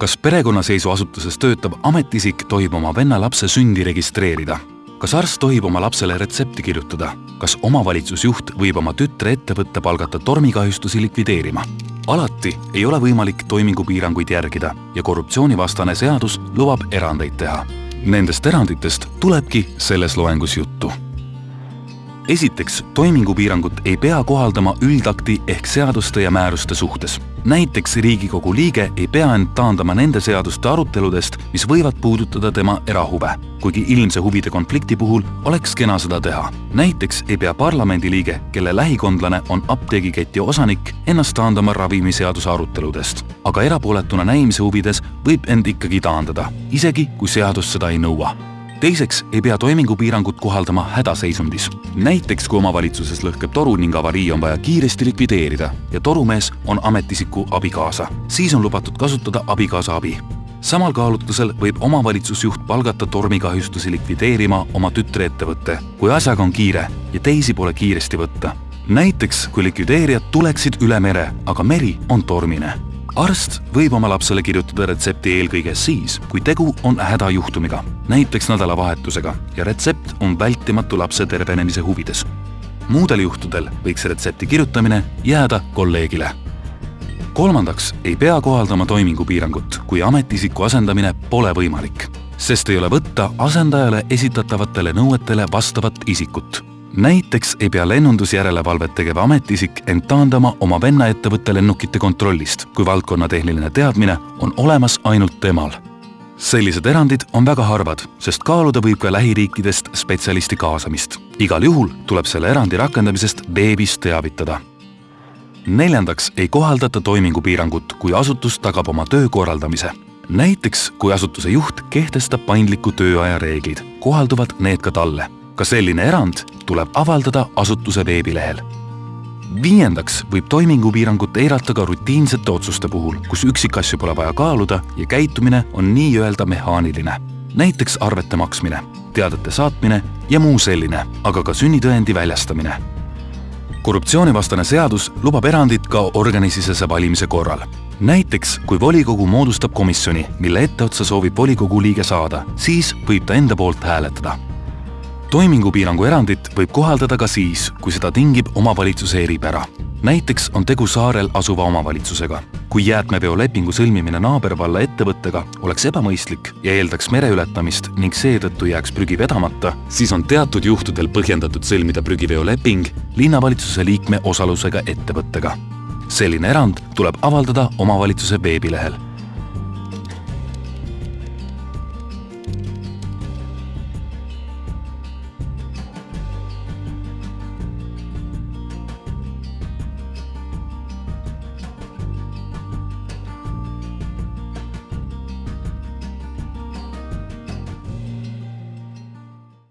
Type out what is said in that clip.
kas perekonnaseisuasutuses töötav ametiisik tohib oma venna lapse sündi registreerida? kas arst tohib oma lapsele retsepti kirjutada? kas omavalitsusjuht võib oma tütre ettevõtte palgata tormikahjustusi likvideerima? alati ei ole võimalik toimingupiiranguid järgida ja korruptsioonivastane seadus lubab erandeid teha. Nendest eranditest tulebki selles loengus juttu esiteks, toimingupiirangut ei pea kohaldama üldakti ehk seaduste ja määruste suhtes. Näiteks Riigikogu liige ei pea end taandama nende seaduste aruteludest, mis võivad puudutada tema erahuve, kuigi ilmse huvide konflikti puhul oleks kena seda teha. näiteks ei pea parlamendiliige, kelle lähikondlane on apteegiketi osanik, ennast taandama ravimiseaduse aruteludest. aga erapooletuna näimise huvides võib end ikkagi taandada, isegi kui seadus seda ei nõua teiseks ei pea toimingupiirangut kohaldama hädaseisundis. näiteks kui omavalitsuses lõhkeb toru ning avarii on vaja kiiresti likvideerida ja torumees on ametiisiku abikaasa, siis on lubatud kasutada abikaasa abi. samal kaalutlusel võib omavalitsusjuht palgata tormikahjustusi likvideerima oma tütreettevõtte, kui asjaga on kiire ja teisi pole kiiresti võtta. näiteks kui likvideerijad tuleksid üle mere, aga meri on tormine arst võib oma lapsele kirjutada retsepti eelkõige siis, kui tegu on hädajuhtumiga, näiteks nädalavahetusega ja retsept on vältimatu lapse tervenemise huvides. muudel juhtudel võiks retsepti kirjutamine jääda kolleegile. kolmandaks ei pea kohaldama toimingupiirangut, kui ametiisiku asendamine pole võimalik, sest ei ole võtta asendajale esitatavatele nõuetele vastavat isikut näiteks ei pea lennundusjärelevalvet tegev ametiisik end taandama oma vennaettevõtte lennukite kontrollist, kui valdkonna tehniline teadmine on olemas ainult temal. sellised erandid on väga harvad, sest kaaluda võib ka lähiriikidest spetsialisti kaasamist. igal juhul tuleb selle erandi rakendamisest veebis teavitada. neljandaks ei kohaldata toimingupiirangut, kui asutus tagab oma töö korraldamise näiteks kui asutuse juht kehtestab paindliku tööaja reeglid, kohalduvad need ka talle ka selline erand tuleb avaldada asutuse veebilehel. viiendaks võib toimingupiirangut eirata ka rutiinsete otsuste puhul, kus üksikasju pole vaja kaaluda ja käitumine on nii-öelda mehaaniline. näiteks arvete maksmine, teadete saatmine ja muu selline, aga ka sünnitõendi väljastamine. korruptsioonivastane seadus lubab erandit ka organisisese valimise korral näiteks kui volikogu moodustab komisjoni, mille etteotsa soovib volikogu liige saada, siis võib ta enda poolt hääletada toimingupiirangu erandit võib kohaldada ka siis, kui seda tingib omavalitsuse eripära. näiteks on tegu saarel asuva omavalitsusega. kui jäätmeveolepingu sõlmimine naabervalla ettevõttega oleks ebamõistlik ja eeldaks mere ületamist ning seetõttu jääks prügi vedamata, siis on teatud juhtudel põhjendatud sõlmida prügiveoleping linnavalitsuse liikme osalusega ettevõttega. selline erand tuleb avaldada omavalitsuse veebilehel